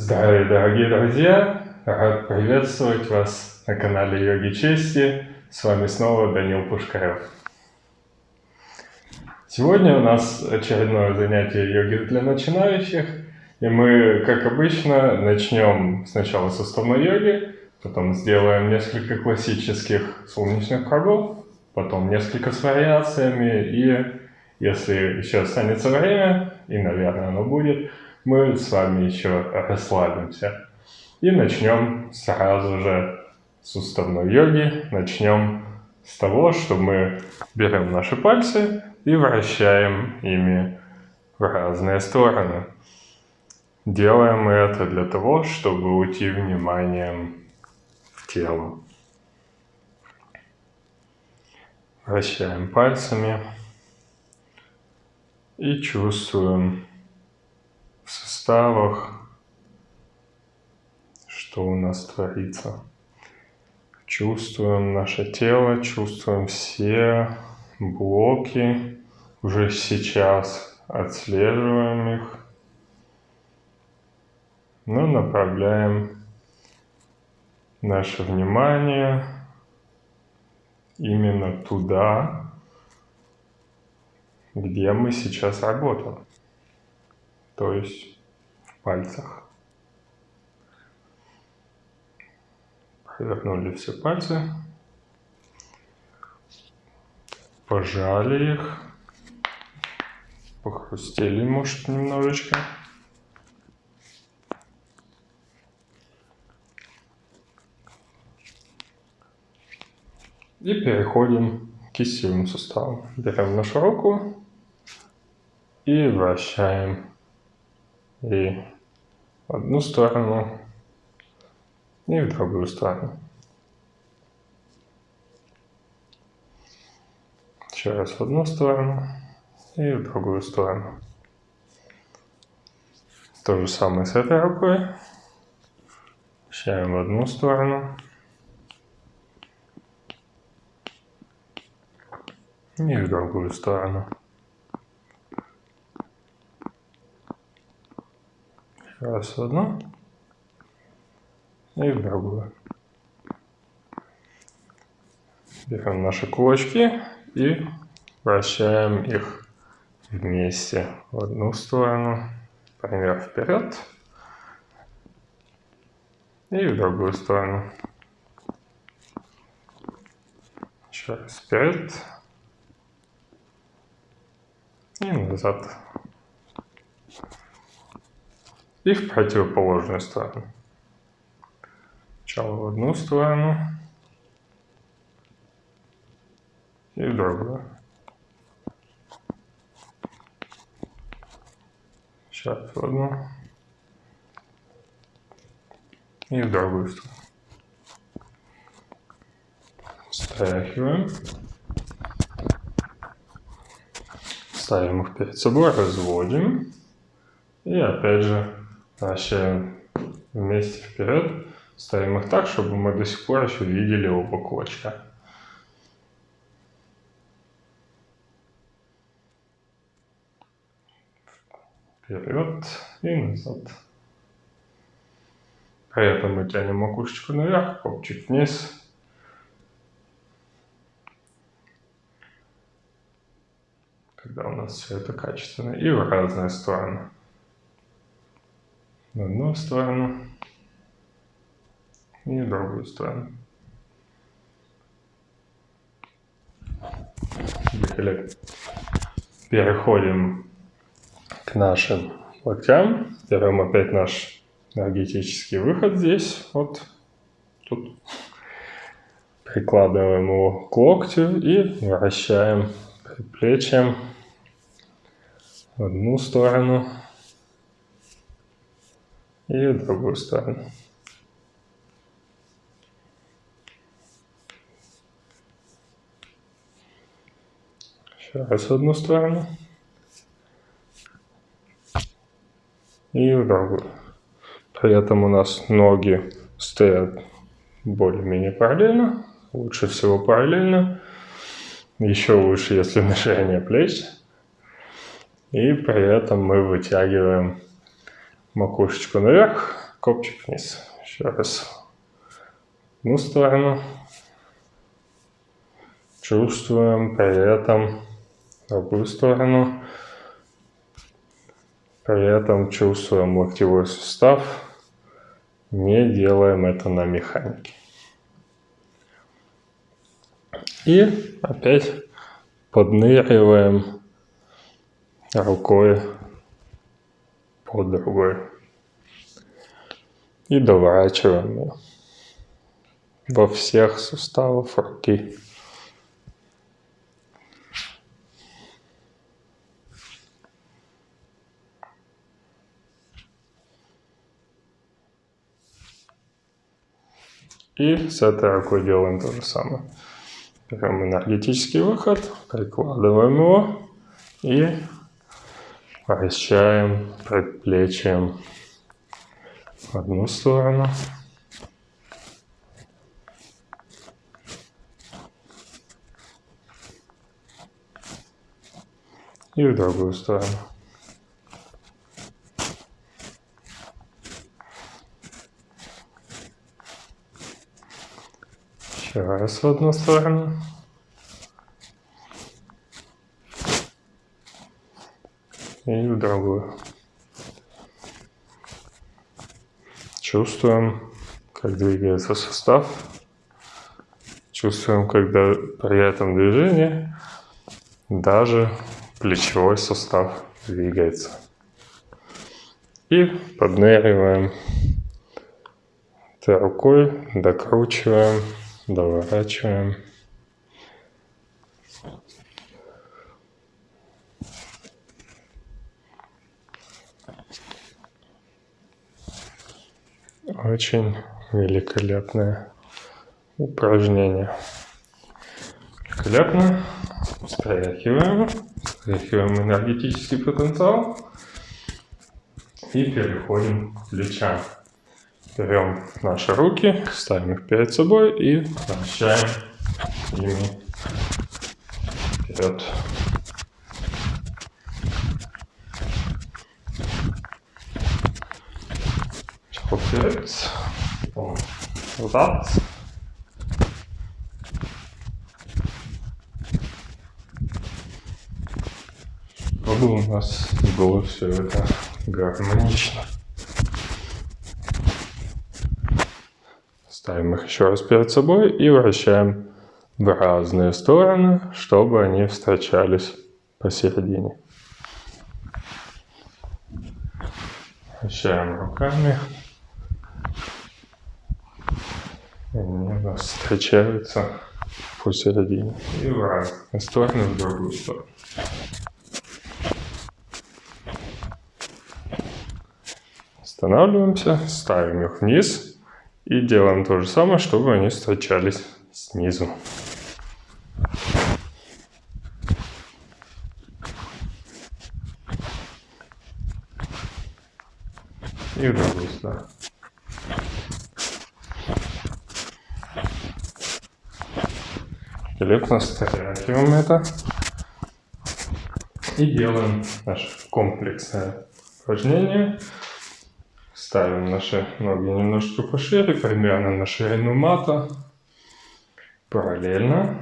Здравия, дорогие друзья! Рад приветствовать вас на канале Йоги Чести. С вами снова Данил Пушкарев. Сегодня у нас очередное занятие йоги для начинающих. И мы, как обычно, начнем сначала с уставной йоги, потом сделаем несколько классических солнечных кругов, потом несколько с вариациями, и если еще останется время, и, наверное, оно будет, мы с вами еще расслабимся. И начнем сразу же с уставной йоги. Начнем с того, что мы берем наши пальцы и вращаем ими в разные стороны. Делаем это для того, чтобы уйти вниманием в тело. Вращаем пальцами и чувствуем в суставах, что у нас творится. Чувствуем наше тело, чувствуем все блоки, уже сейчас отслеживаем их, но направляем наше внимание именно туда, где мы сейчас работаем то есть в пальцах. Повернули все пальцы, пожали их, похрустели, может, немножечко. И переходим к кистевым суставам. Берем нашу руку и вращаем и в одну сторону, и в другую сторону. Еще раз в одну сторону и в другую сторону. То же самое с этой рукой. Вращаем в одну сторону. И в другую сторону. Раз в одну и в другую. Берем наши кулачки и вращаем их вместе в одну сторону, пример вперед и в другую сторону. Еще раз вперед и назад и в противоположную сторону. Сначала в одну сторону и в другую. Сейчас в одну и в другую сторону. Стряхиваем. Ставим их перед собой, разводим. И опять же вращаем вместе вперед, ставим их так, чтобы мы до сих пор еще видели оба кулачка. Вперед и назад. При этом мы тянем макушечку наверх, копчик вниз. Когда у нас все это качественно. И в разные стороны в одну сторону и другую сторону. Великолепно. Переходим к нашим локтям. Берем опять наш энергетический выход здесь, вот тут. Прикладываем его к локтю и вращаем предплечьем в одну сторону и в другую сторону. Еще раз в одну сторону и в другую. При этом у нас ноги стоят более-менее параллельно, лучше всего параллельно, еще лучше, если ширине плеч. И при этом мы вытягиваем макушечку наверх копчик вниз. Еще раз. Одну сторону. Чувствуем при этом другую сторону. При этом чувствуем локтевой сустав. Не делаем это на механике. И опять подныриваем рукой под другой. И доворачиваем во всех суставах руки. И с этой рукой делаем то же самое. Берем энергетический выход, прикладываем его и вращаем предплечьем в одну сторону. И в другую сторону. Еще раз в одну сторону. И в другую. Чувствуем, как двигается сустав. Чувствуем, когда при этом движении даже плечевой сустав двигается. И подныриваем этой рукой, докручиваем доворачиваем. Очень великолепное упражнение. Великолепно. Стряхиваем. Стряхиваем энергетический потенциал. И переходим к плечам. Берем наши руки, ставим их перед собой и вращаем ими. Вперед, назад. Чтобы у нас было все это гармонично. Ставим их еще раз перед собой и вращаем в разные стороны, чтобы они встречались посередине. Вращаем руками. И они у нас встречаются посередине. И в разные стороны, в другую сторону. Останавливаемся, ставим их вниз и делаем то же самое, чтобы они встречались снизу. И в другую сторону. Великолепно стряхиваем это. И делаем наше комплексное упражнение. Ставим наши ноги немножечко пошире, примерно на ширину мата. Параллельно.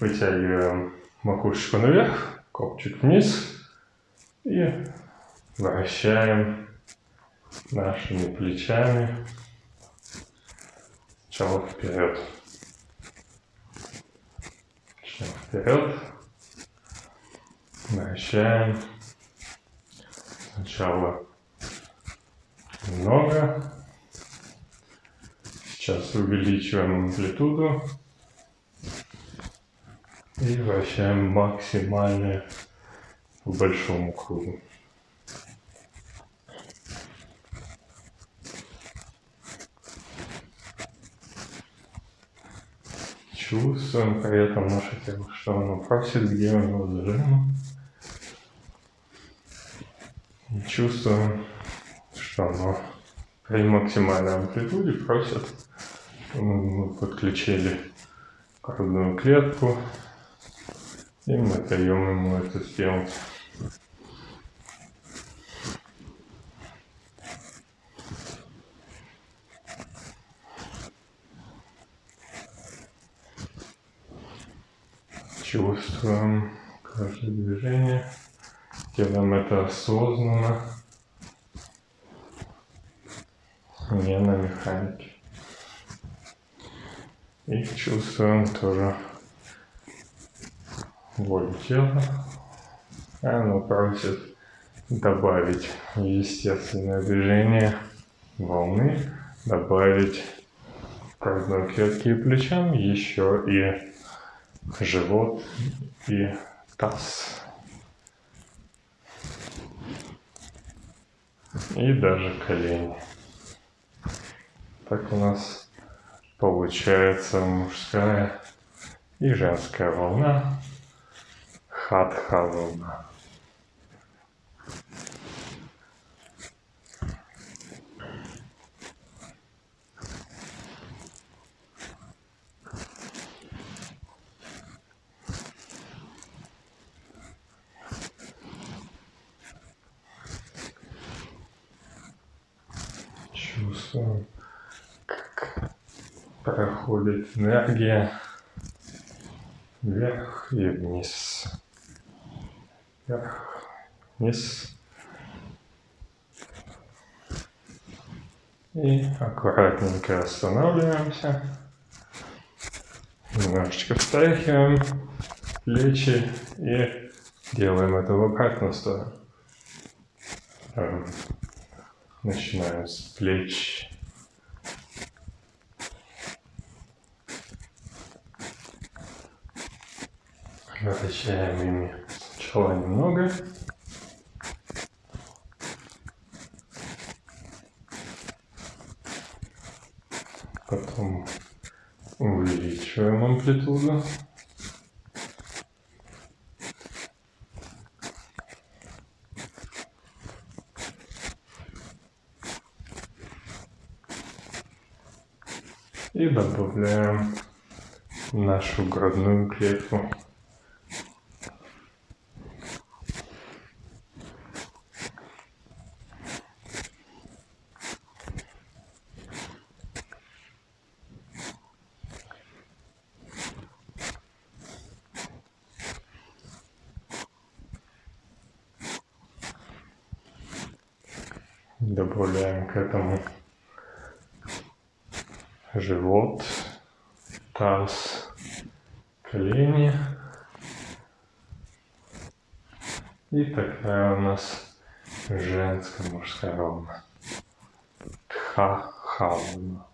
Вытягиваем макушечку наверх, копчик вниз. И вращаем нашими плечами сначала вперед. Сначала вперед. Вращаем Сначала немного. Сейчас увеличиваем амплитуду. И вращаем максимально по большому кругу. Чувствуем при этом наше тело, что оно просит, где него зажимо. И чувствуем, что оно при максимальной амплитуде просит. Мы подключили грудную клетку, и мы даем ему это сделать. Чувствуем каждое движение. Делаем это осознанно, не на механике. И чувствуем тоже волю тела. Оно просит добавить естественное движение волны, добавить грудной клетки и плечам еще и живот и таз. И даже колени. Так у нас получается мужская и женская волна, хатха волна. Чувствуем, как проходит энергия вверх и вниз. Вверх, вниз. И аккуратненько останавливаемся. Немножечко встряхиваем плечи и делаем это в обратную сторону. Эм, начинаем с плеч. Вращаем ими сначала немного. Потом увеличиваем амплитуду. И добавляем нашу грудную клетку. Добавляем к этому живот, таз, колени. И такая у нас женская мужская волна. Тха-хауна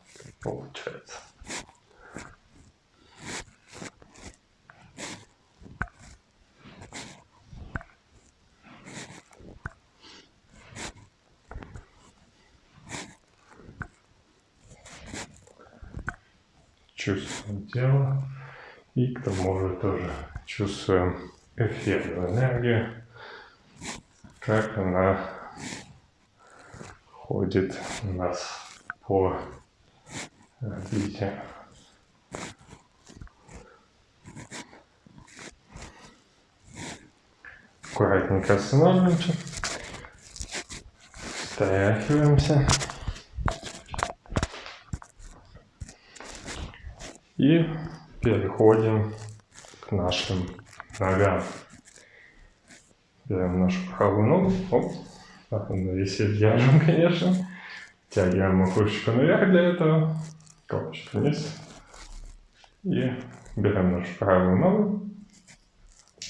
получается. чувствуем тело и к тому же тоже чувствуем эфирную энергию, как она ходит у нас по орбите. Аккуратненько останавливаемся, встряхиваемся. И переходим к нашим ногам. Берем нашу правую ногу. Оп. Так, навесить держим, конечно. Тягиваем макушечку наверх для этого. Колочек вниз. И берем нашу правую ногу.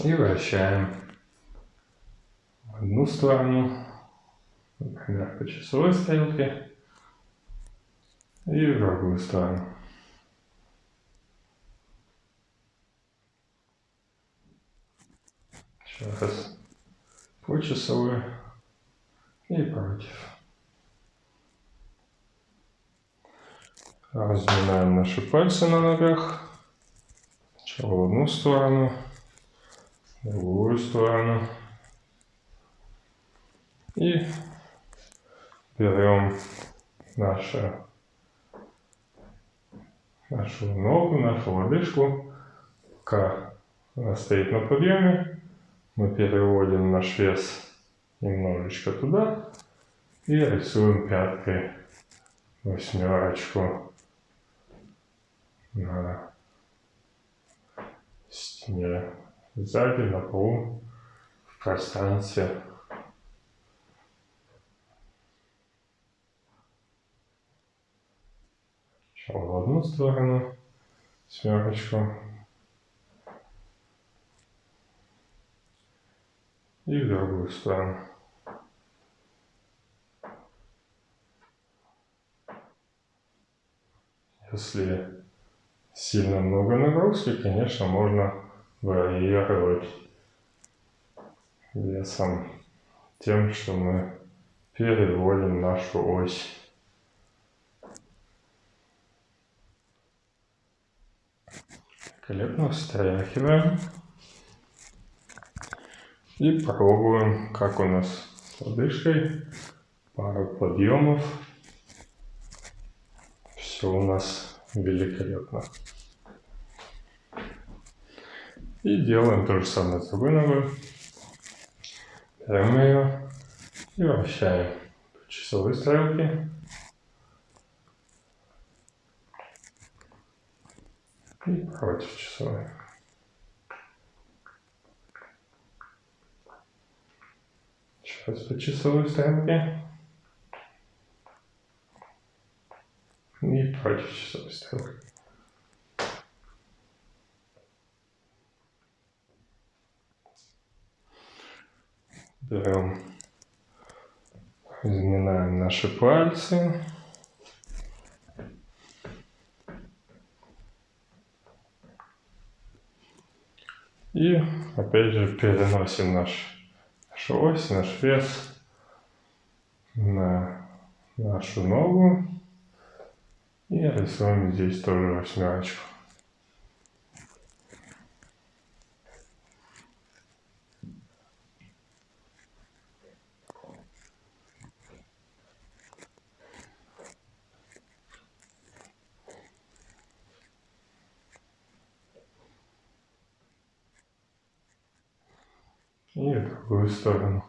И вращаем одну сторону. Например, по часовой стрелке. И в другую сторону. Сейчас по часовой и против. Разминаем наши пальцы на ногах. Сначала в одну сторону, в другую сторону. И берем нашу, нашу ногу, нашу лодыжку, она стоит на подъеме мы переводим наш вес немножечко туда и рисуем пяткой восьмерочку на стене, сзади, на полу, в пространстве. Сначала в одну сторону семерочку. И в другую сторону. Если сильно много нагрузки, конечно, можно варьировать весом тем, что мы переводим нашу ось. Великолепно встряхиваем. И пробуем, как у нас с лодыжкой. Пару подъемов. Все у нас великолепно. И делаем то же самое с другой ногой. Берем ее и вращаем по часовой стрелке. И против часовой. Сейчас по часовой стрелке. И против часовой стрелки. Берем, разминаем наши пальцы. И опять же переносим наш, нашу ось, наш вес на нашу ногу. И рисуем здесь тоже восьмерочку. и в другую сторону.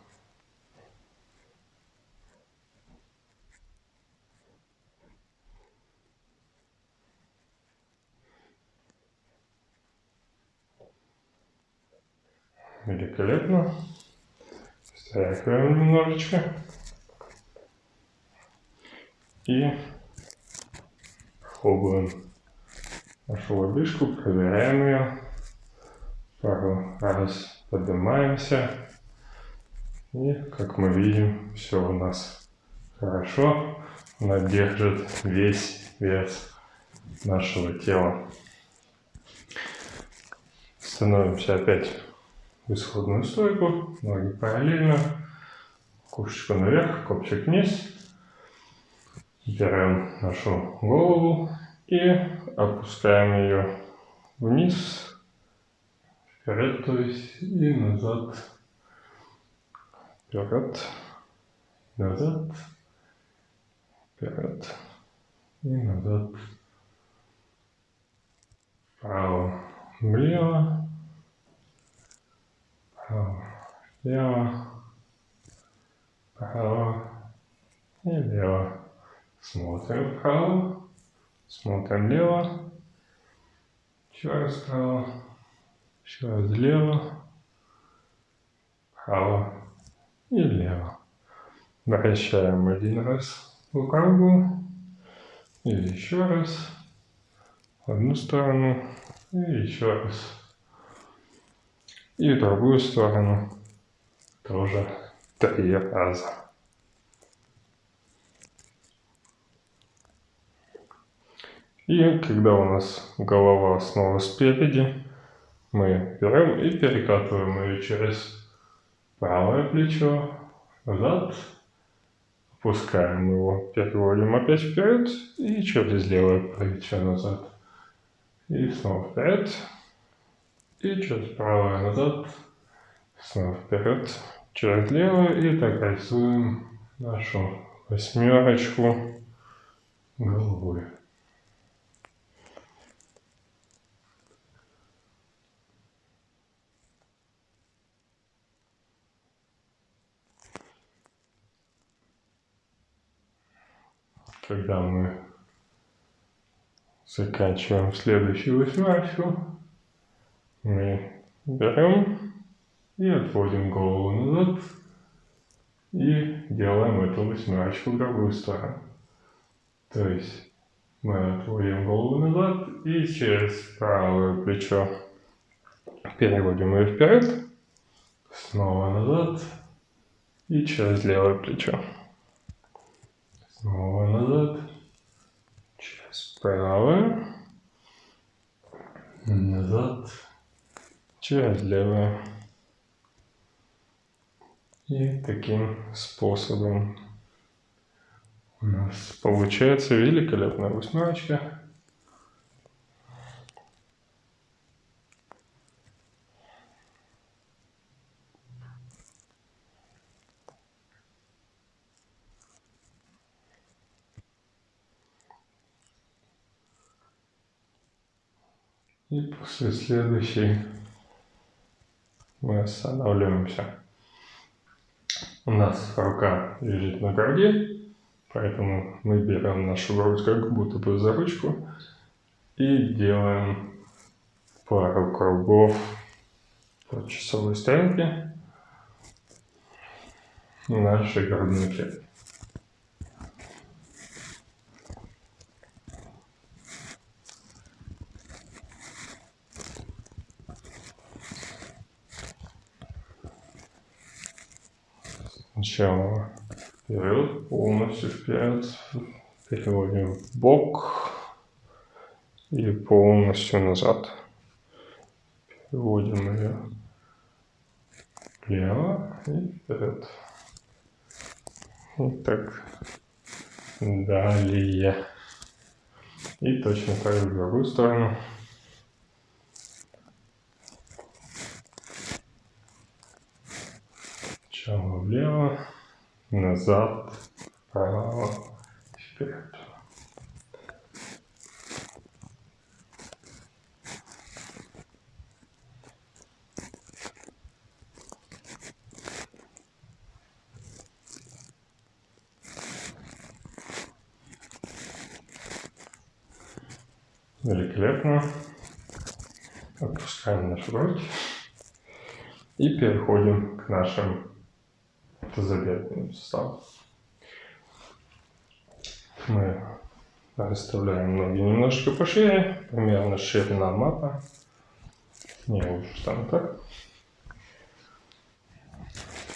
Великолепно. Стряхиваем немножечко. И пробуем нашу лодыжку, проверяем ее пару раз поднимаемся. И, как мы видим, все у нас хорошо. Она держит весь вес нашего тела. Становимся опять в исходную стойку, ноги параллельно, кушечку наверх, копчик вниз. Берем нашу голову и опускаем ее вниз Вперед, то есть, и назад. Вперед, назад, вперед и назад. Вправо, влево, вправо, влево, вправо и влево. Смотрим вправо, смотрим влево, еще раз вправо. Еще раз влево, вправо и влево. Вращаем один раз по кругу. И еще раз. В одну сторону. И еще раз. И в другую сторону. Тоже три раза. И когда у нас голова снова спереди, мы берем и перекатываем ее через правое плечо, назад, опускаем его, переводим опять вперед. И через левое плечо назад. И снова вперед, и через правое назад, снова вперед, через левое, и так рисуем нашу восьмерочку головой. Когда мы заканчиваем следующую восьмерочку, мы берем и отводим голову назад и делаем эту восьмерочку в другую сторону. То есть мы отводим голову назад и через правое плечо переводим ее вперед, снова назад и через левое плечо. Снова назад, через правое, назад, через левое. И таким способом у нас получается великолепная восьмерочка. И после следующей мы останавливаемся. У нас рука лежит на груди, поэтому мы берем нашу грудь как будто бы за ручку и делаем пару кругов по часовой стрелке нашей грудной клетки. Сначала вперед, полностью вперед, переводим в бок и полностью назад. Переводим ее влево и вперед. И так далее. И точно так в другую сторону. Сначала влево, назад, вправо, вперед. Великолепно. Отпускаем нашу грудь и переходим к нашим тазобедренным суставом. Мы расставляем ноги немножко пошире, примерно ширина мата. Не лучше там так.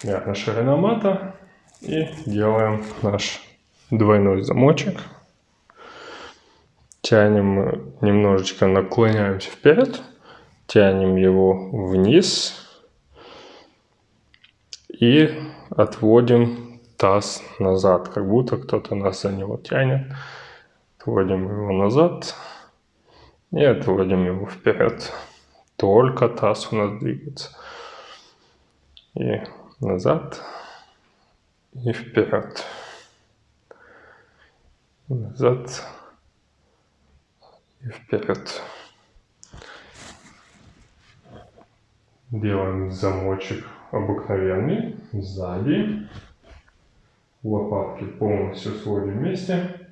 Примерно ширина мата. И делаем наш двойной замочек. Тянем немножечко, наклоняемся вперед, тянем его вниз и отводим таз назад, как будто кто-то нас за него тянет. Отводим его назад и отводим его вперед. Только таз у нас двигается. И назад и вперед. Назад и вперед. Делаем замочек обыкновенный, сзади. Лопатки полностью сводим вместе.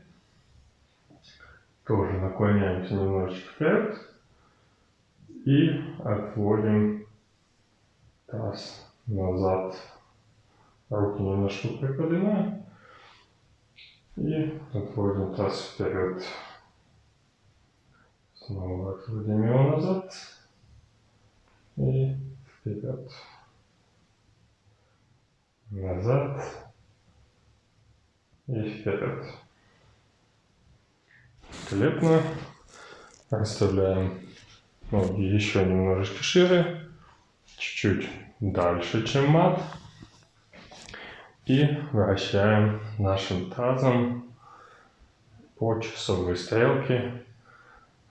Тоже наклоняемся немножечко вперед. И отводим таз назад. Руки немножко приподнимаем. И отводим таз вперед. Снова отводим его назад. И вперед назад и вперед. Великолепно. Расставляем ноги еще немножечко шире, чуть-чуть дальше, чем мат. И вращаем нашим тазом по часовой стрелке,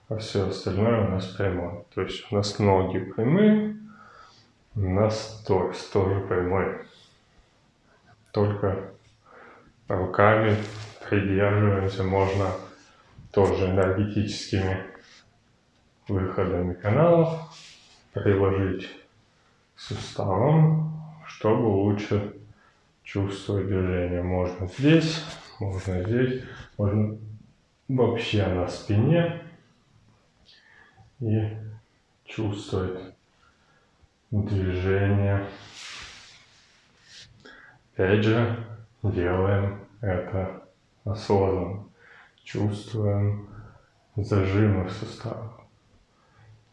а все остальное у нас прямое. То есть у нас ноги прямые, у нас торс тоже прямой только руками придерживаемся, можно тоже энергетическими выходами каналов приложить к суставам, чтобы лучше чувствовать движение. Можно здесь, можно здесь, можно вообще на спине и чувствовать движение. Опять же, делаем это осознанно. Чувствуем зажимы в суставах.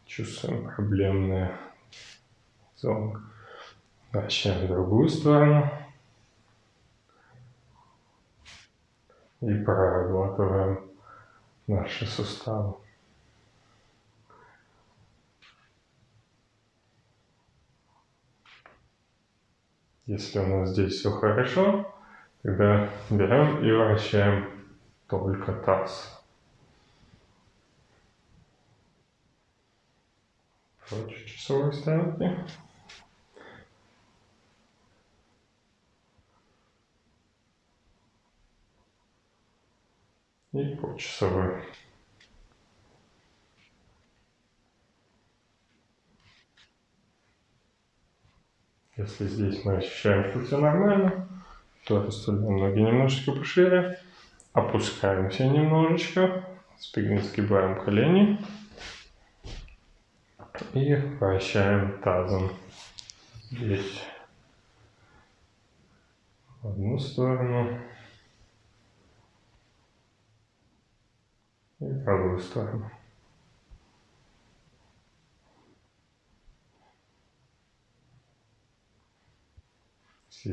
Чувствуем проблемные зоны. Вращаем в другую сторону. И прорабатываем наши суставы. Если у нас здесь все хорошо, тогда берем и вращаем только таз. Против часовой стрелки. И по часовой. Если здесь мы ощущаем, что все нормально, то расставляем ноги немножечко пошире, опускаемся немножечко, спину сгибаем колени. И вращаем тазом. Здесь в одну сторону. И в другую сторону.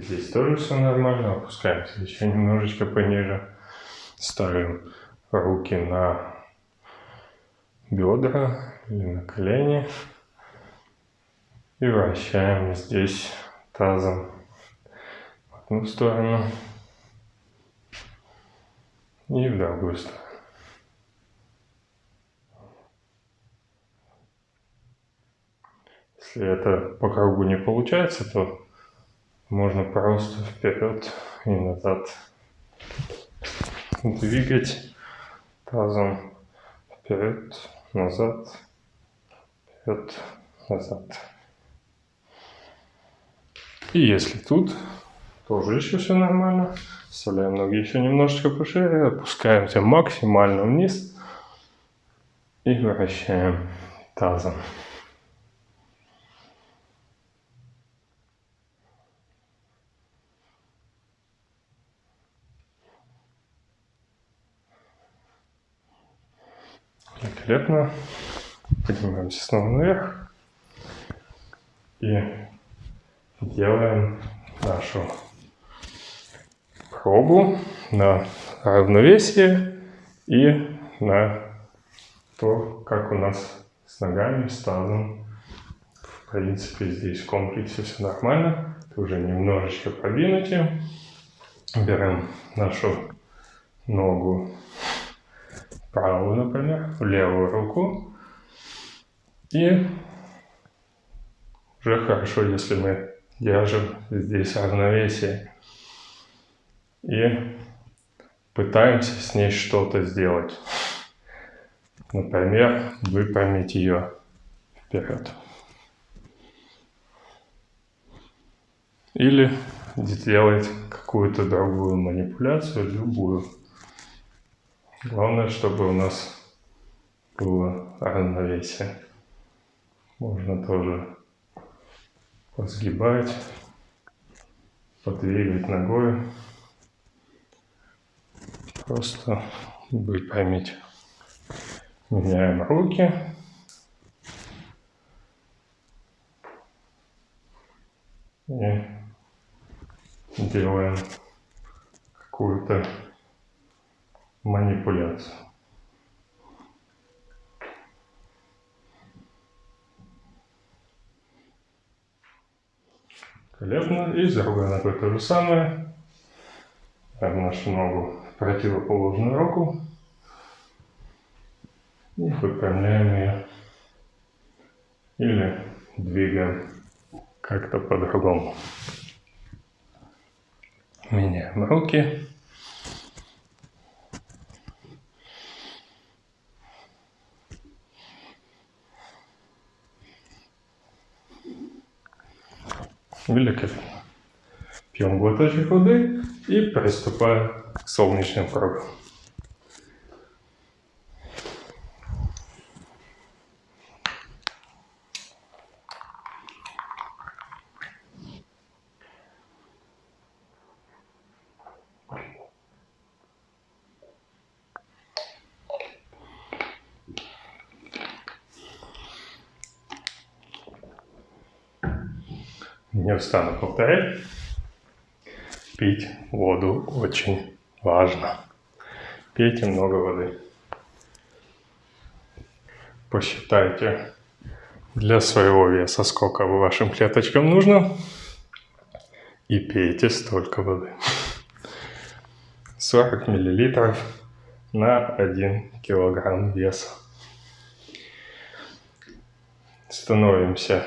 Здесь тоже все нормально, опускаемся еще немножечко пониже. Ставим руки на бедра или на колени. И вращаем здесь тазом в одну сторону и в другую сторону. Если это по кругу не получается, то можно просто вперед и назад двигать тазом вперед, назад, вперед, назад. И если тут тоже еще все нормально, вставляем ноги еще немножечко пошире, опускаемся максимально вниз и вращаем тазом. Великолепно. Поднимаемся снова наверх. И делаем нашу пробу на равновесие и на то, как у нас с ногами, с тазом. В принципе, здесь в комплексе все нормально. Это уже немножечко продвинутее. Берем нашу ногу правую, например, в левую руку. И уже хорошо, если мы держим здесь равновесие. И пытаемся с ней что-то сделать. Например, выпрямить ее вперед. Или сделать какую-то другую манипуляцию, любую. Главное, чтобы у нас было равновесие. Можно тоже подсгибать, подвигать ногой. Просто выпрямить. Меняем руки. И делаем какую-то манипуляцию. Колебно. И с другой ногой то же самое. Ставим нашу ногу в противоположную руку. И выпрямляем ее. Или двигаем как-то по-другому. Меняем руки. Великолепно. Пьем глоточек воды и приступаем к солнечным кругам. Не устану повторять. Пить воду очень важно. Пейте много воды. Посчитайте для своего веса, сколько вашим клеточкам нужно. И пейте столько воды. 40 миллилитров на 1 килограмм веса. Становимся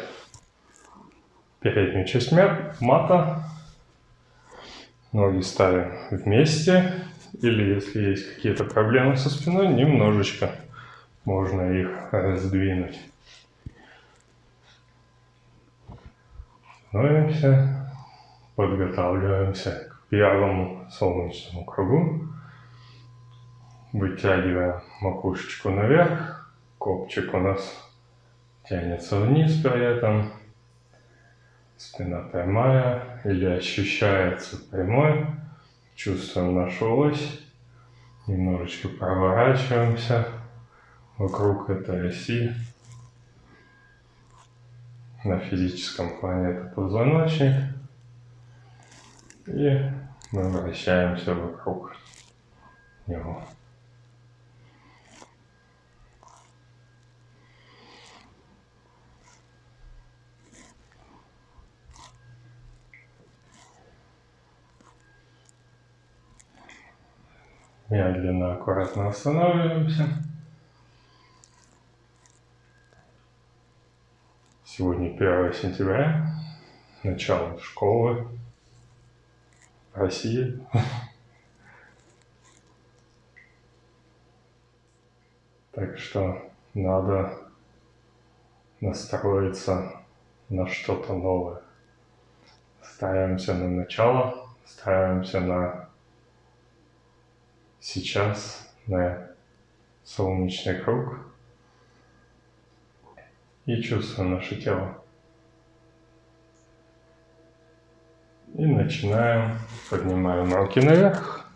переднюю часть мата. Ноги ставим вместе. Или если есть какие-то проблемы со спиной, немножечко можно их раздвинуть. Становимся, подготавливаемся к первому солнечному кругу. Вытягиваем макушечку наверх, копчик у нас тянется вниз при этом. Спина прямая или ощущается прямой. Чувствуем нашу ось. Немножечко проворачиваемся вокруг этой оси. На физическом плане это позвоночник. И мы вращаемся вокруг него. Медленно, аккуратно останавливаемся. Сегодня 1 сентября, начало школы России. Так что надо настроиться на что-то новое. Ставимся на начало, ставимся на сейчас на солнечный круг и чувствуем наше тело. И начинаем, поднимаем руки наверх,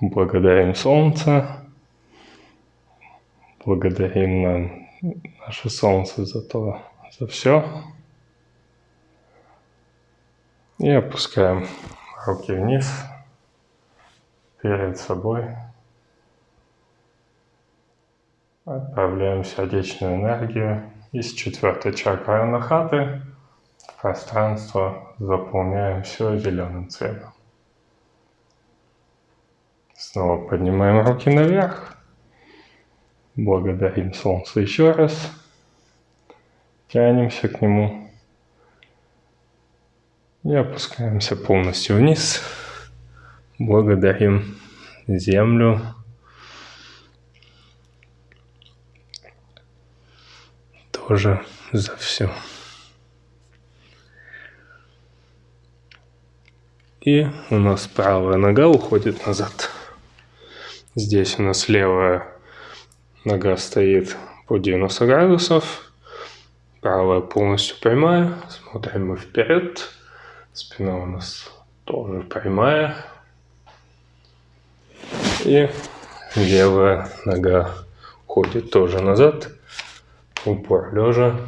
благодарим Солнце, благодарим нам наше Солнце за то, за все. И опускаем руки вниз перед собой. Отправляем сердечную энергию из четвертой чакры анахаты в пространство, заполняем все зеленым цветом. Снова поднимаем руки наверх. Благодарим Солнце еще раз. Тянемся к нему. И опускаемся полностью вниз. Благодарим Землю. Тоже за все. И у нас правая нога уходит назад. Здесь у нас левая нога стоит по 90 градусов. Правая полностью прямая. Смотрим мы вперед. Спина у нас тоже прямая. И левая нога ходит тоже назад. Упор лежа.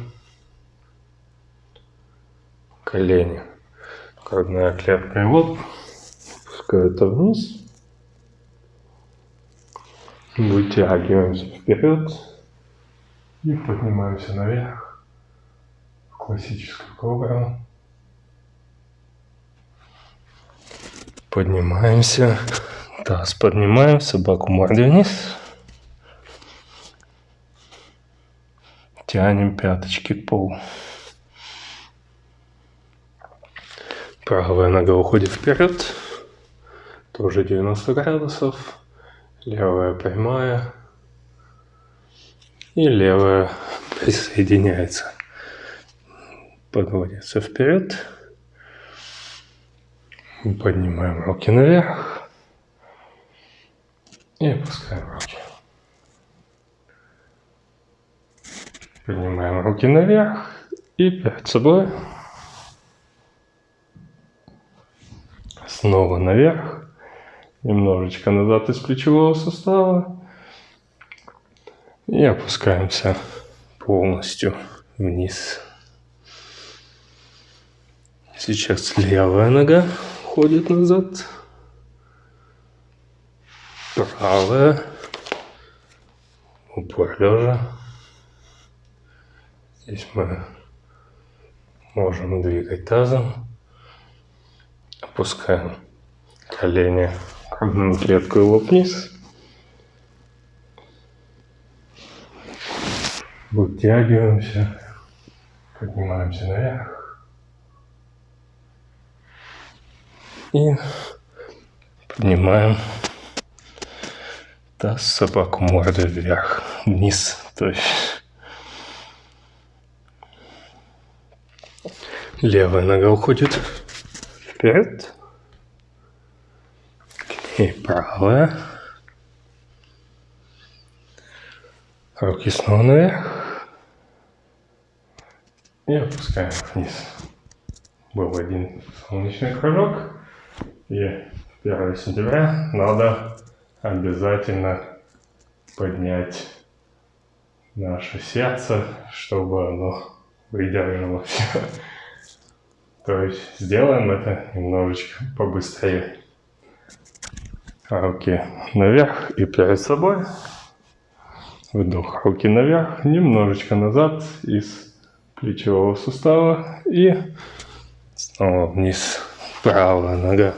Колени. Грудная клетка и лоб. Опускаются вниз. Вытягиваемся вперед. И поднимаемся наверх. В классическую кобру. Поднимаемся. Таз поднимаем, собаку мордой вниз. Тянем пяточки к полу. Правая нога уходит вперед. Тоже 90 градусов. Левая прямая. И левая присоединяется. Подводится вперед. Поднимаем руки наверх. И опускаем руки. Поднимаем руки наверх и перед собой. Снова наверх. Немножечко назад из плечевого сустава. И опускаемся полностью вниз. Сейчас левая нога ходит назад. Правая. Упор лежа. Здесь мы можем двигать тазом. Опускаем колени, клетку лоб вниз. Вытягиваемся, поднимаемся наверх. И поднимаем таз, собаку мордой вверх, вниз, то есть. Левая нога уходит вперед, и правая, руки снова наверх, и опускаем вниз. Был один солнечный кружок, и 1 сентября. Надо обязательно поднять наше сердце, чтобы оно выдержалось. То есть сделаем это немножечко побыстрее. Руки наверх и перед собой. Вдох, руки наверх, немножечко назад из плечевого сустава и снова вниз. Правая нога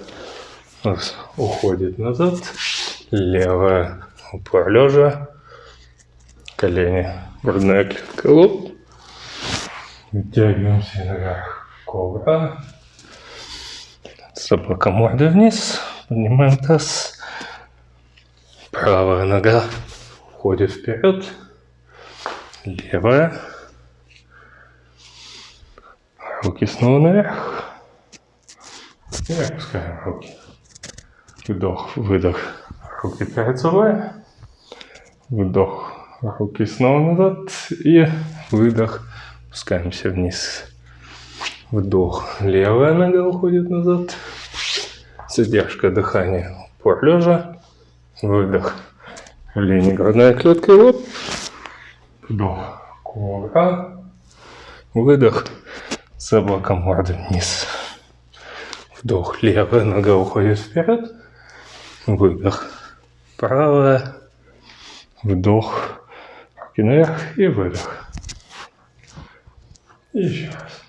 уходит назад, левая упор лежа, колени, грудная клетка, лоб. Вытягиваемся наверх, кобра. Собака мордой вниз, поднимаем таз. Правая нога уходит вперед, левая Руки снова наверх. И опускаем руки. Вдох, выдох. Руки перед собой. Вдох. Руки снова назад. И выдох. Опускаемся вниз. Вдох. Левая нога уходит назад. Задержка дыхания. Упор лежа. Выдох. Колени, грудная клетка и лоб. Вдох. Кобра. Выдох. Собака мордой вниз. Вдох. Левая нога уходит вперед. Выдох. Правая. Вдох. Руки наверх и выдох. И еще раз.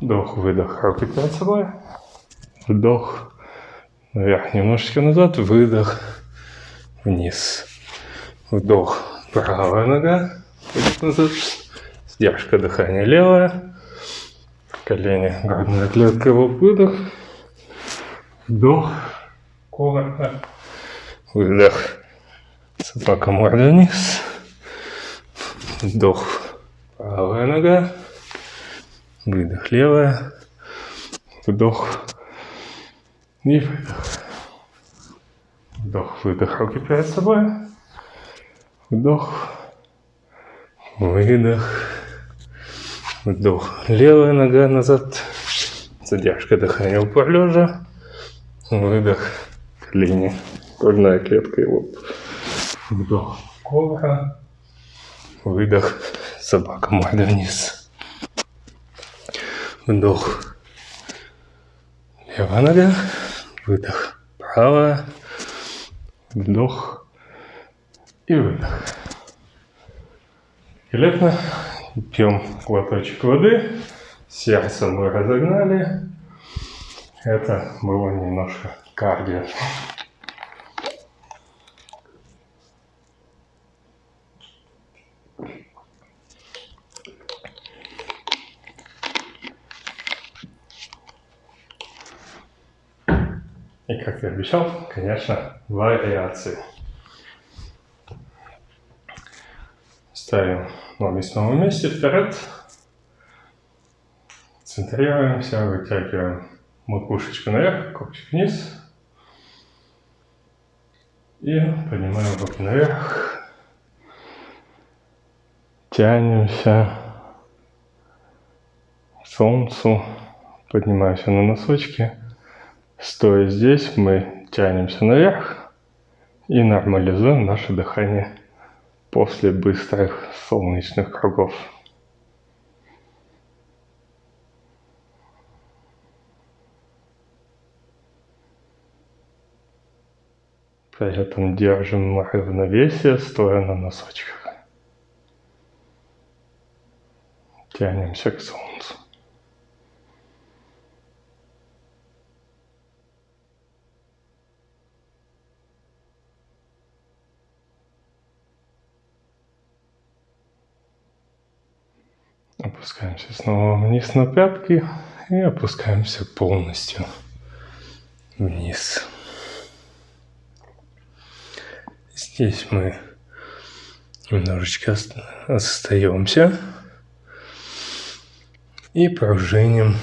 Вдох, выдох, руки перед собой. Вдох. Наверх немножечко назад. Выдох. Вниз. Вдох. Правая нога. Назад. Сдержка дыхания левая колени, грудная клетка, выдох, вдох, коротко, выдох, собака морда вниз, вдох, правая нога, выдох, левая, вдох и выдох. Вдох, выдох, руки перед собой. Вдох, выдох. Вдох. Левая нога назад. Задержка дыхания упор лежа. Выдох. Колени. Грудная клетка и лоб. Вдох. Кобра. Выдох. Собака морда вниз. Вдох. Левая нога. Выдох. Правая. Вдох. И выдох. Великолепно. Пьем глоточек воды. Сердце мы разогнали. Это было немножко кардио. И как я обещал, конечно, вариации. Ставим ноги снова вместе, вперед. Центрируемся, вытягиваем макушечку наверх, копчик вниз. И поднимаем руки наверх. Тянемся к солнцу. Поднимаемся на носочки. Стоя здесь, мы тянемся наверх и нормализуем наше дыхание после быстрых солнечных кругов. При этом держим равновесие, стоя на носочках. Тянемся к солнцу. Опускаемся снова вниз на пятки и опускаемся полностью вниз. Здесь мы немножечко остаемся и пружиним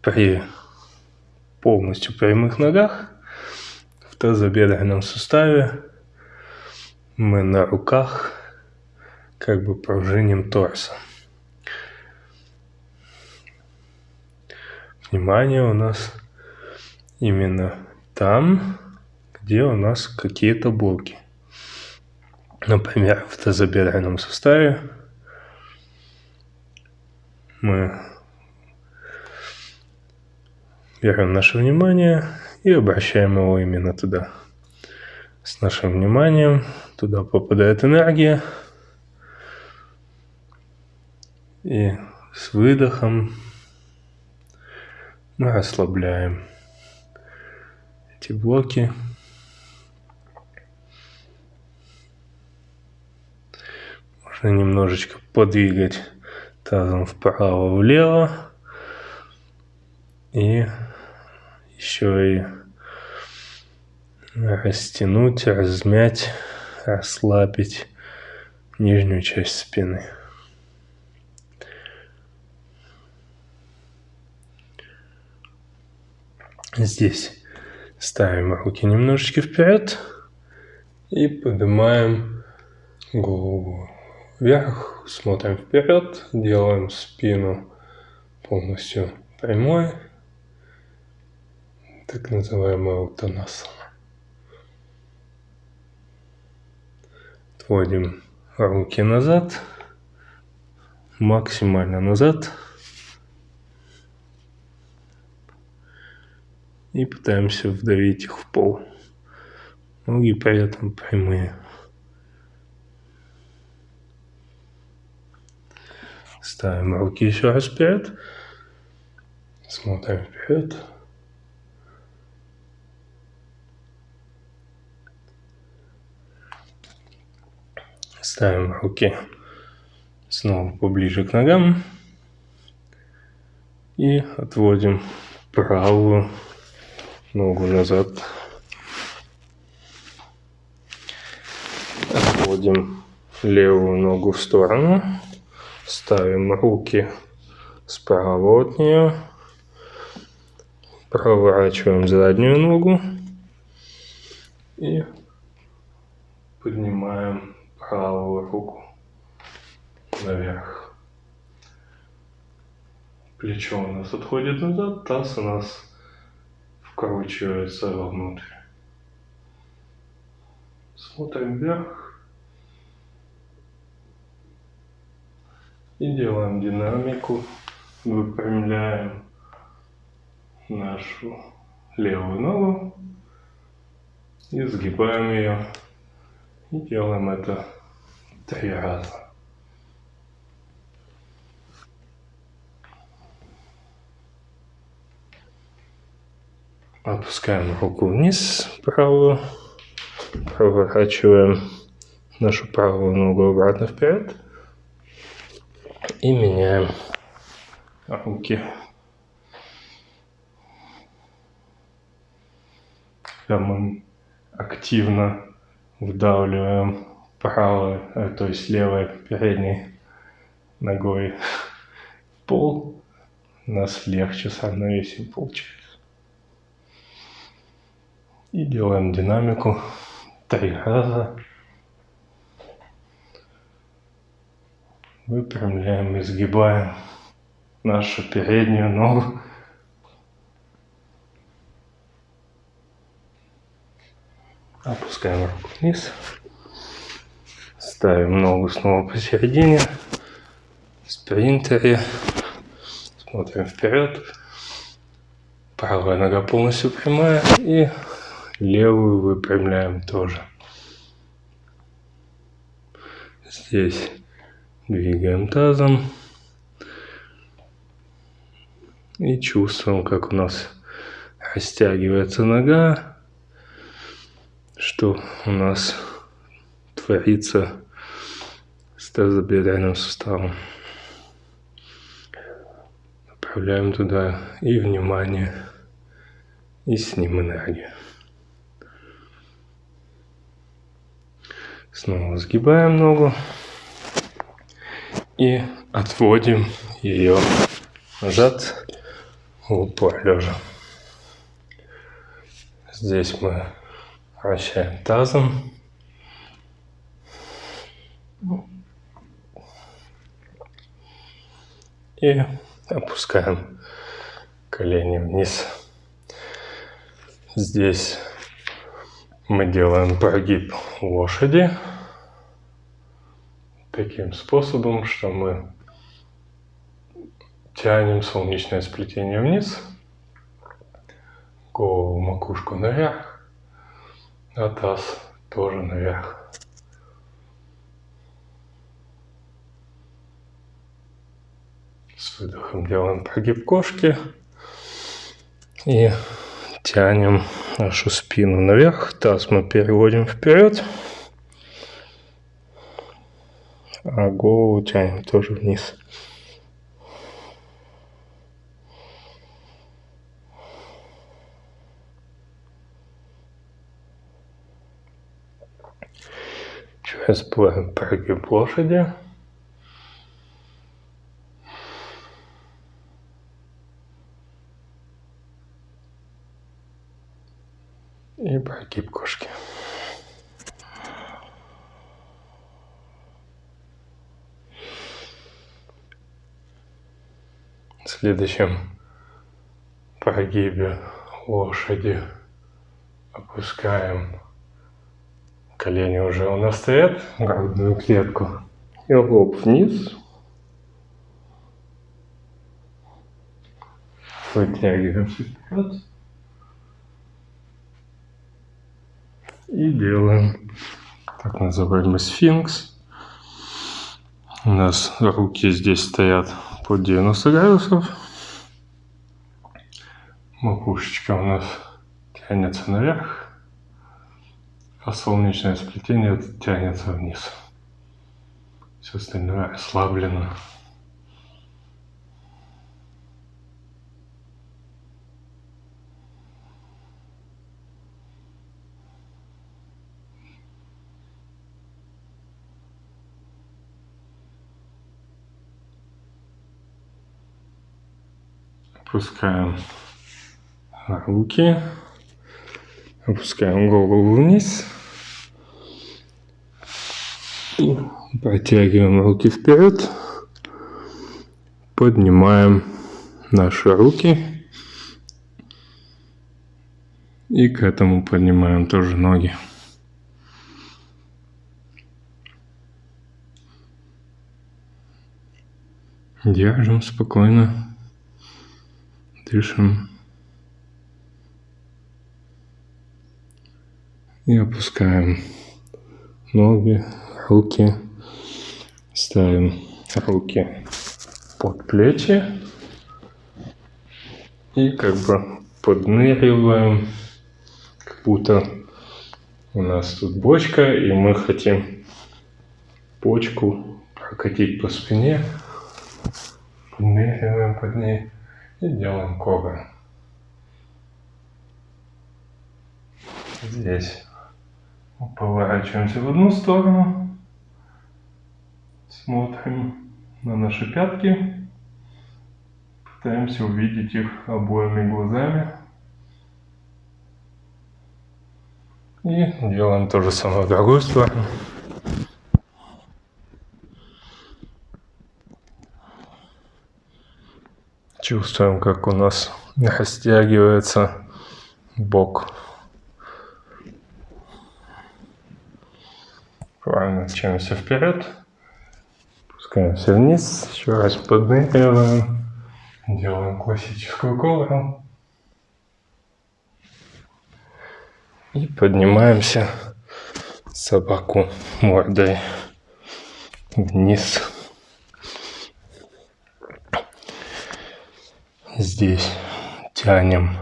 при полностью прямых ногах в тазобедренном суставе мы на руках как бы пружиним торса. Внимание у нас именно там, где у нас какие-то блоки. Например, в тазобедренном суставе мы берем наше внимание и обращаем его именно туда. С нашим вниманием туда попадает энергия, и с выдохом мы расслабляем эти блоки. Можно немножечко подвигать тазом вправо-влево. И еще и растянуть, размять, расслабить нижнюю часть спины. Здесь ставим руки немножечко вперед и поднимаем голову вверх, смотрим вперед, делаем спину полностью прямой, так называемая утанасана. Отводим руки назад, максимально назад. И пытаемся вдавить их в пол. Ноги при этом прямые. Ставим руки еще раз вперед. Смотрим вперед. Ставим руки снова поближе к ногам. И отводим правую ногу назад. Отводим левую ногу в сторону. Ставим руки справа от нее. Проворачиваем заднюю ногу. И поднимаем правую руку наверх. Плечо у нас отходит назад, таз у нас вкручивается вовнутрь. Смотрим вверх. И делаем динамику. Выпрямляем нашу левую ногу. И сгибаем ее. И делаем это три раза. Опускаем руку вниз правую. Проворачиваем нашу правую ногу обратно вперед. И меняем руки. Когда мы активно вдавливаем правой, э, то есть левой передней ногой пол, нас легче с равновесием получается. И делаем динамику три раза. Выпрямляем, изгибаем нашу переднюю ногу. Опускаем руку вниз. Ставим ногу снова посередине. Спринтере. Смотрим вперед. Правая нога полностью прямая. И Левую выпрямляем тоже. Здесь двигаем тазом. И чувствуем, как у нас растягивается нога, что у нас творится с тазобедренным суставом. Направляем туда и внимание, и с ним энергию. Снова сгибаем ногу и отводим ее назад в упор лежа. Здесь мы вращаем тазом. И опускаем колени вниз. Здесь мы делаем прогиб лошади таким способом, что мы тянем солнечное сплетение вниз, голову, макушку наверх, а таз тоже наверх. С выдохом делаем прогиб кошки и тянем нашу спину наверх, таз мы переводим вперед, а голову тянем тоже вниз. Сейчас будем прогиб лошади. И прогиб кошки. В следующем прогибе лошади опускаем колени уже у нас стоят, грудную клетку, и лоб вниз. Вытягиваемся вперед. И делаем так называемый сфинкс. У нас руки здесь стоят под 90 градусов. Макушечка у нас тянется наверх, а солнечное сплетение тянется вниз. Все остальное расслаблено. Опускаем руки, опускаем голову вниз. И протягиваем руки вперед, поднимаем наши руки. И к этому поднимаем тоже ноги. Держим спокойно дышим. И опускаем ноги, руки. Ставим руки под плечи. И как бы подныриваем, как будто у нас тут бочка, и мы хотим почку прокатить по спине. Подныриваем под ней. И делаем кобры. Здесь поворачиваемся в одну сторону. Смотрим на наши пятки. Пытаемся увидеть их обоими глазами. И делаем то же самое в другую сторону. Чувствуем, как у нас растягивается бок. Правильно тянемся вперед. Спускаемся вниз. Еще раз подныриваем. Делаем классическую ковру. И поднимаемся собаку мордой вниз. Здесь тянем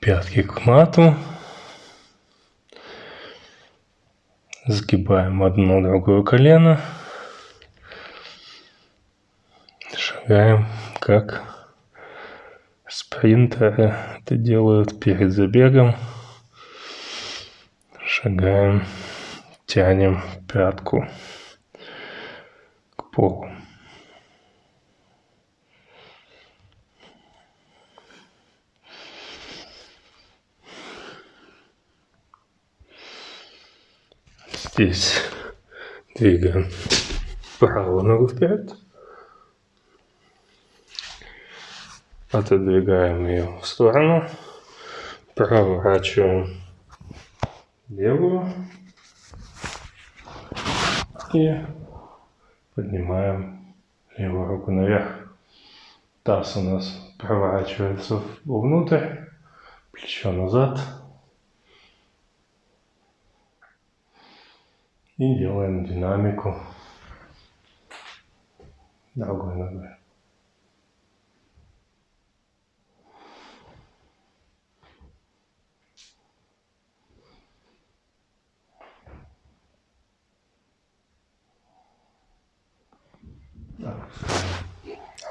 пятки к мату. Сгибаем одно другое колено. Шагаем, как спринтеры это делают перед забегом. Шагаем, тянем пятку к полу. Здесь двигаем правую ногу вперед. Отодвигаем ее в сторону. Проворачиваем левую. И поднимаем левую руку наверх. Таз у нас проворачивается вовнутрь, плечо назад. И делаем динамику другой ногой.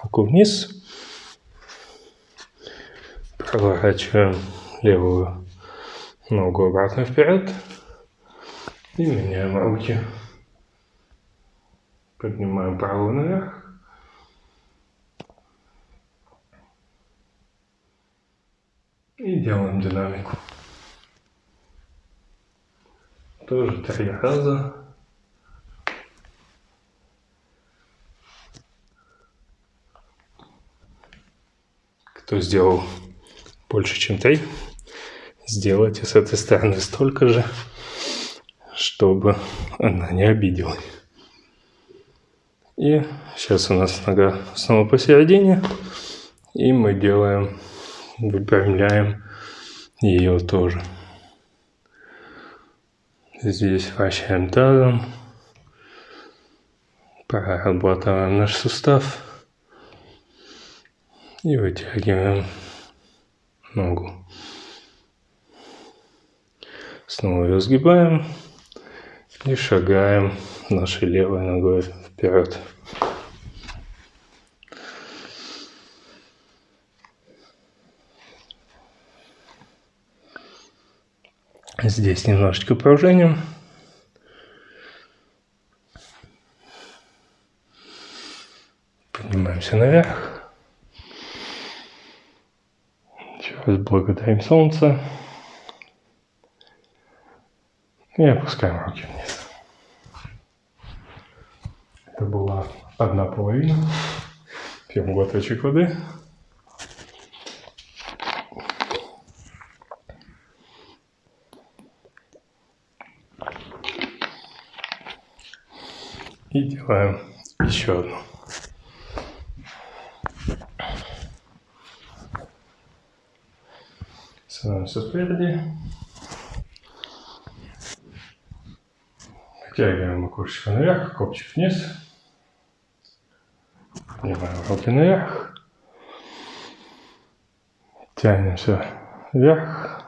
Руку вниз. Проворачиваем левую ногу обратно вперед. И меняем руки. Поднимаем правую наверх. И делаем динамику. Тоже три раза. Кто сделал больше, чем три, сделайте с этой стороны столько же чтобы она не обиделась. И сейчас у нас нога снова посередине. И мы делаем, выпрямляем ее тоже. Здесь вращаем тазом. Прорабатываем наш сустав. И вытягиваем ногу. Снова ее сгибаем. И шагаем нашей левой ногой вперед. Здесь немножечко пружиним. Поднимаемся наверх. Еще раз благодарим солнце. И опускаем руки вниз. Это была одна половина. Пьем глоточек воды. И делаем еще одну. Становимся спереди. Втягиваем макушечку наверх, копчик вниз. Поднимаем руки наверх. Тянемся вверх.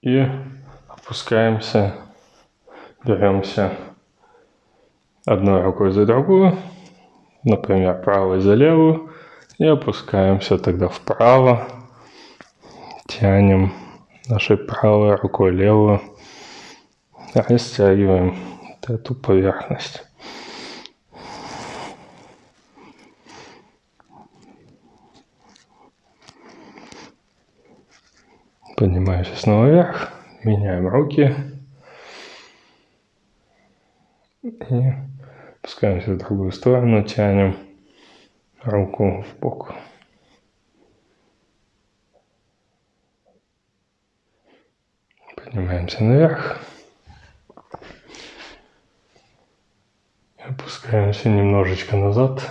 И опускаемся, беремся одной рукой за другую, например, правой за левую, и опускаемся тогда вправо, тянем нашей правой рукой левую растягиваем эту поверхность. Поднимаемся снова вверх, меняем руки и опускаемся в другую сторону, тянем руку в бок. Поднимаемся наверх. Опускаемся немножечко назад.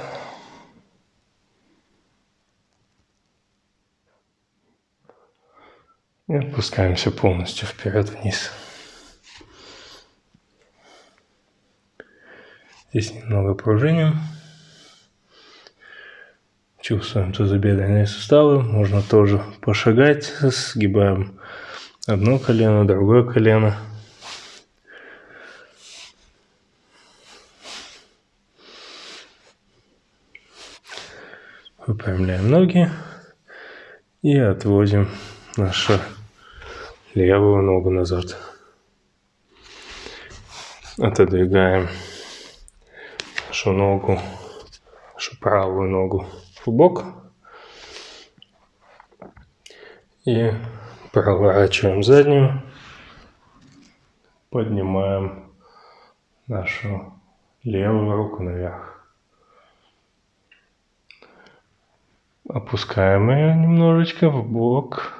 И опускаемся полностью вперед-вниз. Здесь немного пружиним. Чувствуем тазобедренные суставы. Можно тоже пошагать. Сгибаем одно колено, другое колено. Выпрямляем ноги и отводим нашу левую ногу назад. Отодвигаем нашу ногу, нашу правую ногу в бок и проворачиваем заднюю, поднимаем нашу левую руку наверх. Опускаем ее немножечко в бок.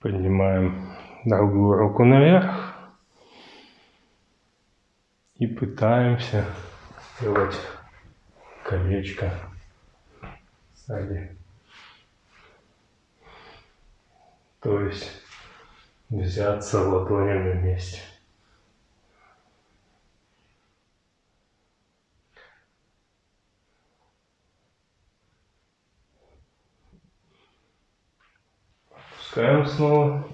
Поднимаем другую руку наверх. И пытаемся сделать колечко сзади. То есть взяться ладонями вместе. Опускаем снова.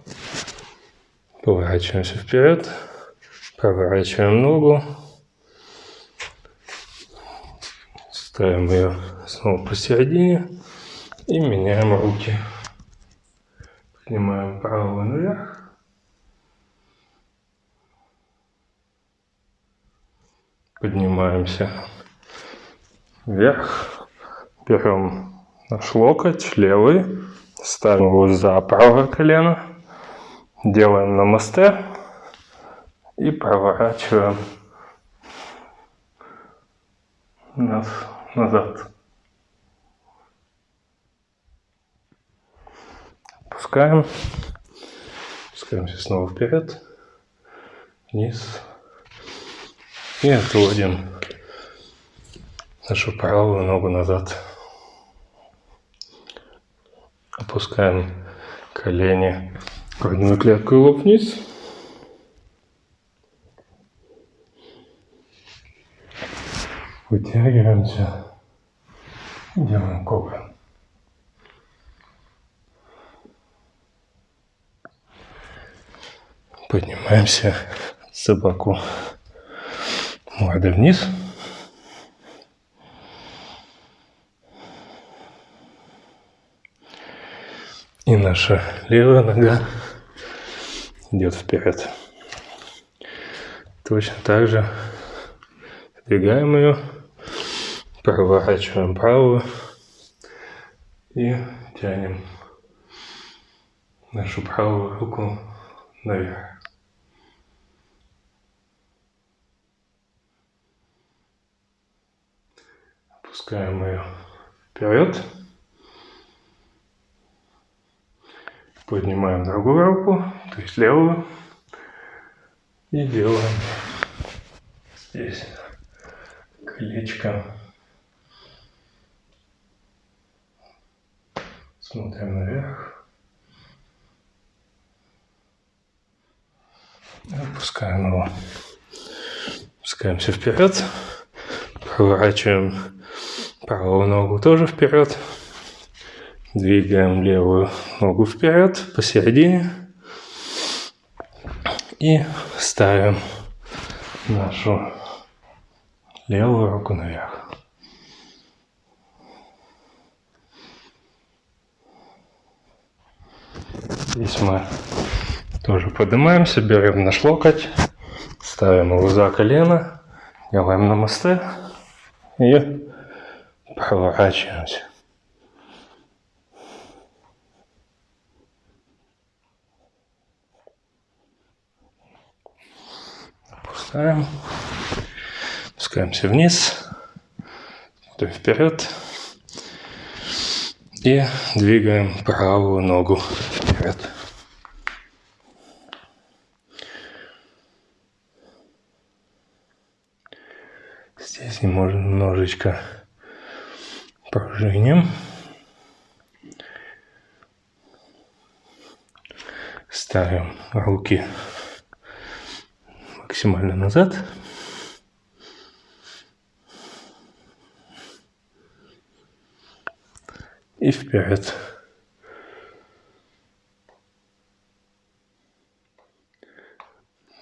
Поворачиваемся вперед. Проворачиваем ногу. Ставим ее снова посередине. И меняем руки. Поднимаем правую наверх. Поднимаемся вверх. Берем наш локоть левый Ставим его за правое колено. Делаем намасте. И проворачиваем нас назад. Опускаем. Опускаемся снова вперед. Вниз. И отводим нашу правую ногу назад. Опускаем колени, грудную клетку и лоб вниз. Вытягиваемся. Делаем кобру. Поднимаемся собаку мордой вниз. И наша левая нога идет вперед. Точно так же двигаем ее, проворачиваем правую и тянем нашу правую руку наверх. Опускаем ее вперед. Поднимаем другую руку, то есть левую. И делаем здесь колечко. Смотрим наверх. Опускаем его. Опускаемся вперед. Проворачиваем правую ногу тоже вперед. Двигаем левую ногу вперед, посередине. И ставим нашу левую руку наверх. Здесь мы тоже поднимаемся, берем наш локоть, ставим его за колено, делаем намасте и проворачиваемся. Опускаем. Опускаемся вниз. Смотрим вперед. И двигаем правую ногу вперед. Здесь немножечко пружиним. Ставим руки максимально назад. И вперед.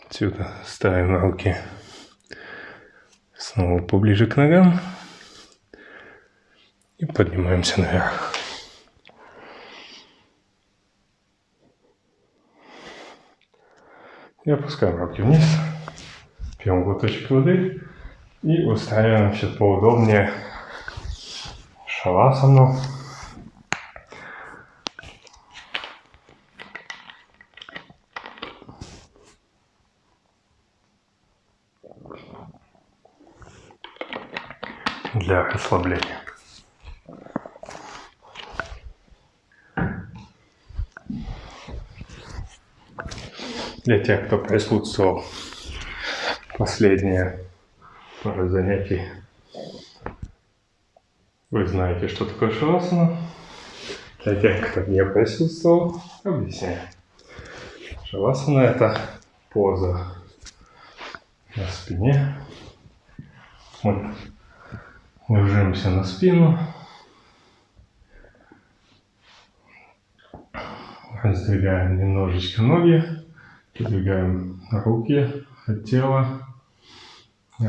Отсюда ставим руки снова поближе к ногам. И поднимаемся наверх. И опускаем руки вниз. Пьем глоточек воды. И устраиваемся поудобнее шавасану. для расслабления. Для тех, кто присутствовал последние пару занятий, вы знаете, что такое шавасана. Для тех, кто не присутствовал, объясняю. Шавасана – это поза на спине. Мы ложимся на спину, раздвигаем немножечко ноги, подвигаем руки от тела,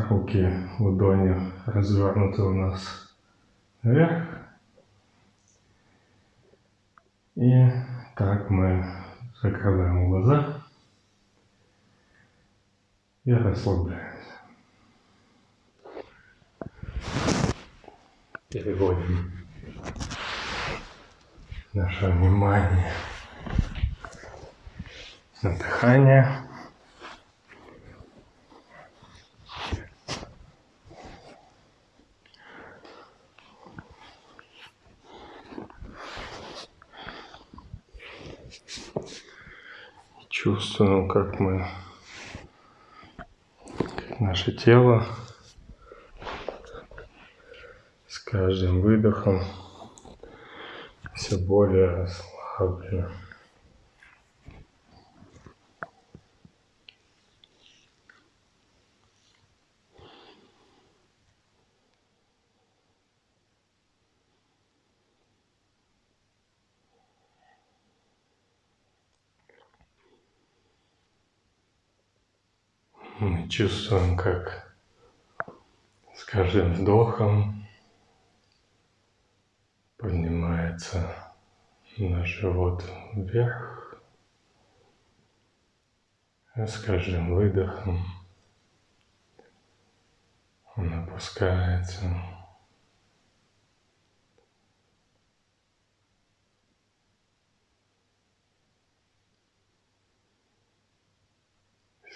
руки ладони развернуты у нас вверх. И так мы закрываем глаза и расслабляемся. Переводим наше внимание на дыхание. Чувствуем, как мы, как наше тело с каждым выдохом все более расслаблено. Мы чувствуем, как с каждым вдохом поднимается наш живот вверх, а с каждым выдохом он опускается.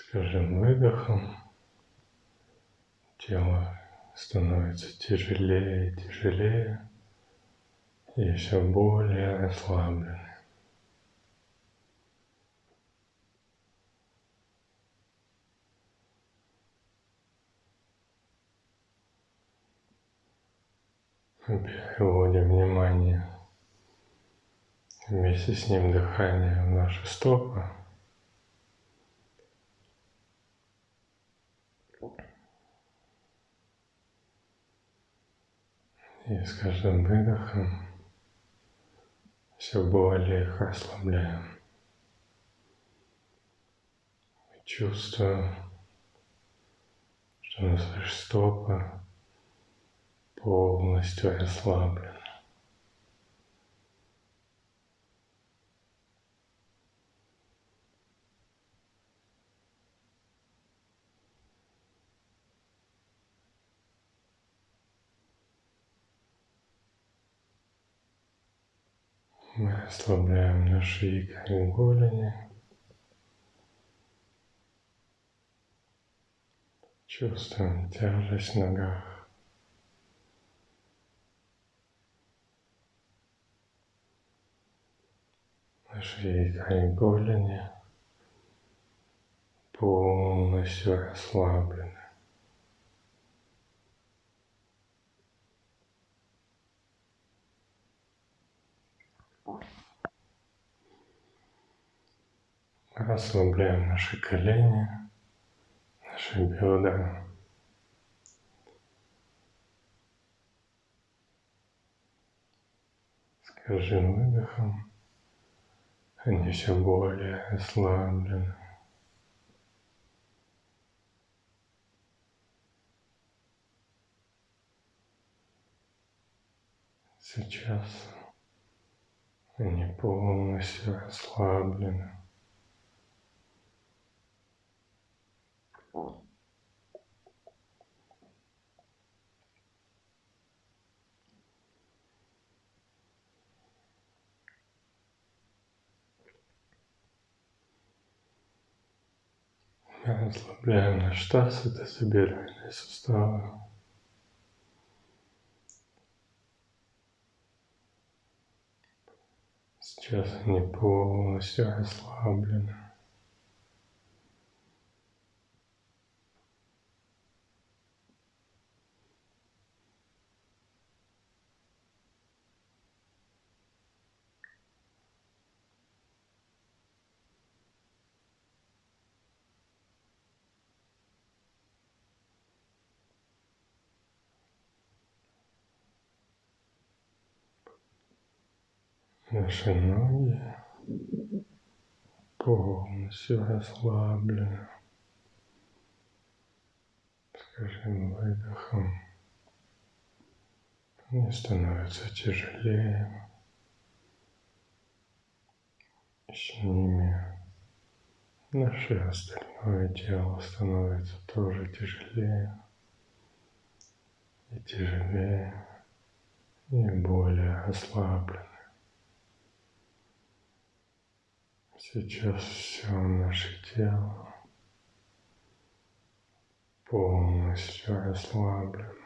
С выдохом тело становится тяжелее и тяжелее и все более расслабленным. Переводим внимание вместе с ним дыхание в наши стопы. И с каждым выдохом все более их расслабляем. Чувствуем, что наши стопы полностью расслаблены. Мы расслабляем наши икры голени. Чувствуем тяжесть в ногах. Наши икры голени полностью расслаблены. Расслабляем наши колени, наши бедра. С каждым выдохом они все более ослаблены. Сейчас они полностью расслаблены. Расслабляем наш таз и тазобедренные суставы. Сейчас они полностью расслаблены. Наши ноги полностью расслаблены. С каждым выдохом они становятся тяжелее. с ними наше остальное тело становится тоже тяжелее и тяжелее и более расслабленным. Сейчас все наше тело полностью расслаблено.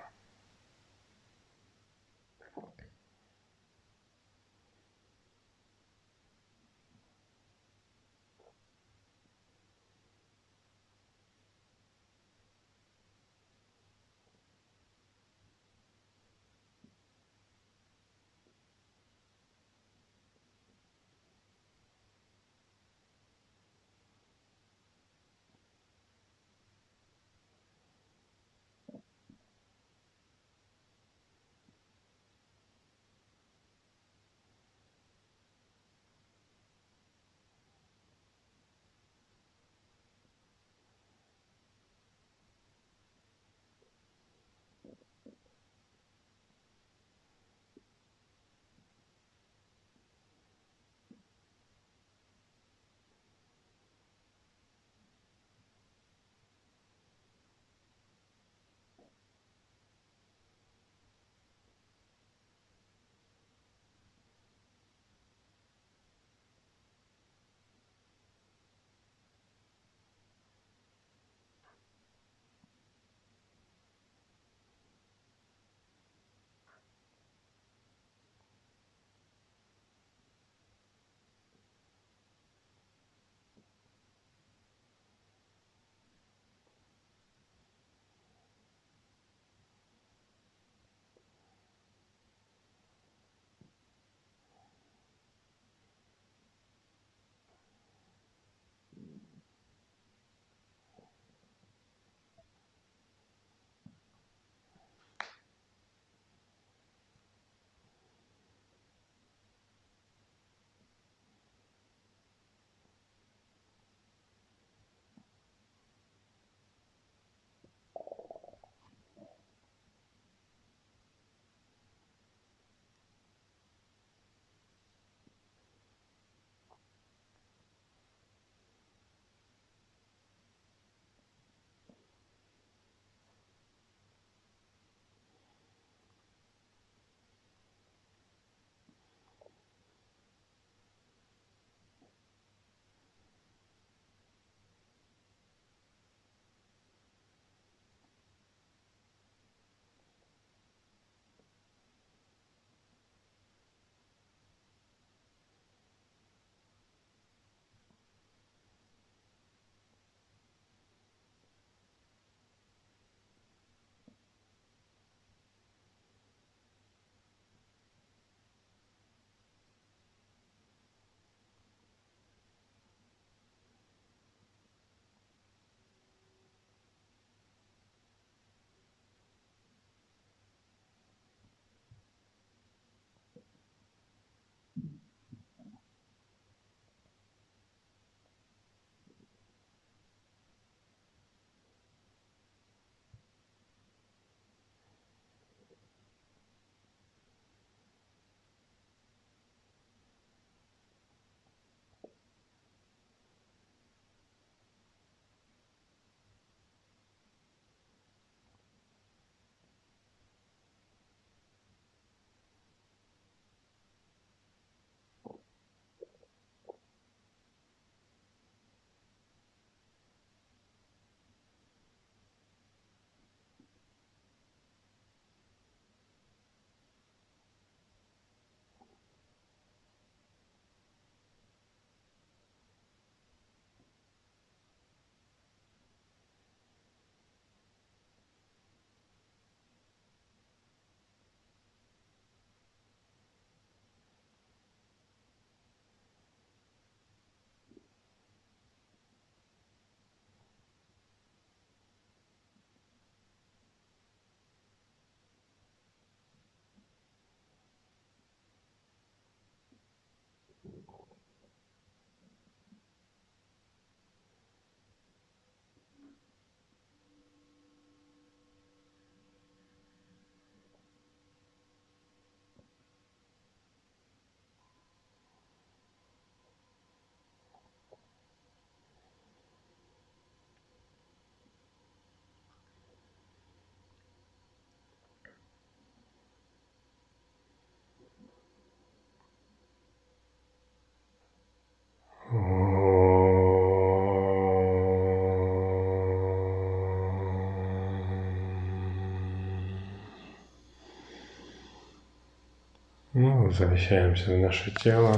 Ну, возвращаемся в наше тело.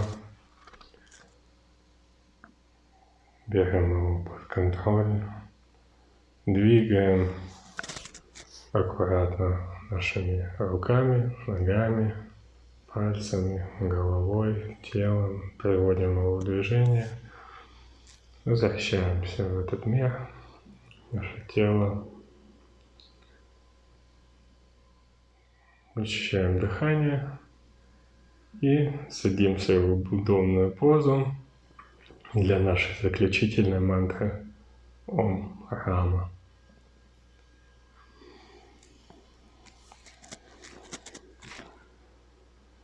Берем его под контроль. Двигаем аккуратно нашими руками, ногами, пальцами, головой, телом. Приводим его в движение. Возвращаемся в этот мир, наше тело. Ощущаем дыхание и садимся в удобную позу для нашей заключительной мантры Ом Рама.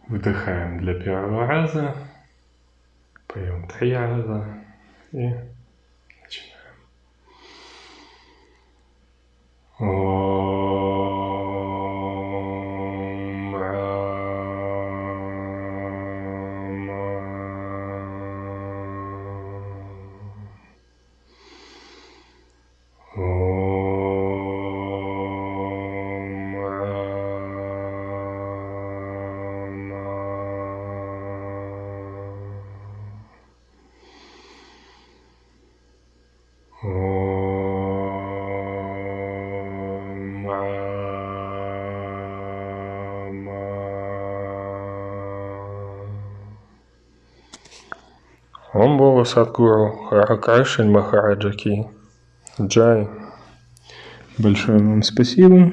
Вдыхаем для первого раза, поем три раза и начинаем. Ом Садгуру Ракашин Махараджа Ки. Джай. Большое вам спасибо.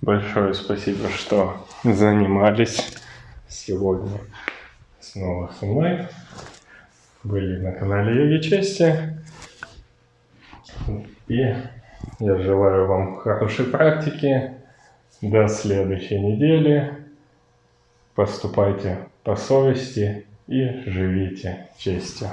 Большое спасибо, что занимались сегодня снова со мной. Были на канале Йоги Чести. И я желаю вам хорошей практики. До следующей недели. Поступайте по совести и живите честью.